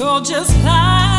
You're just like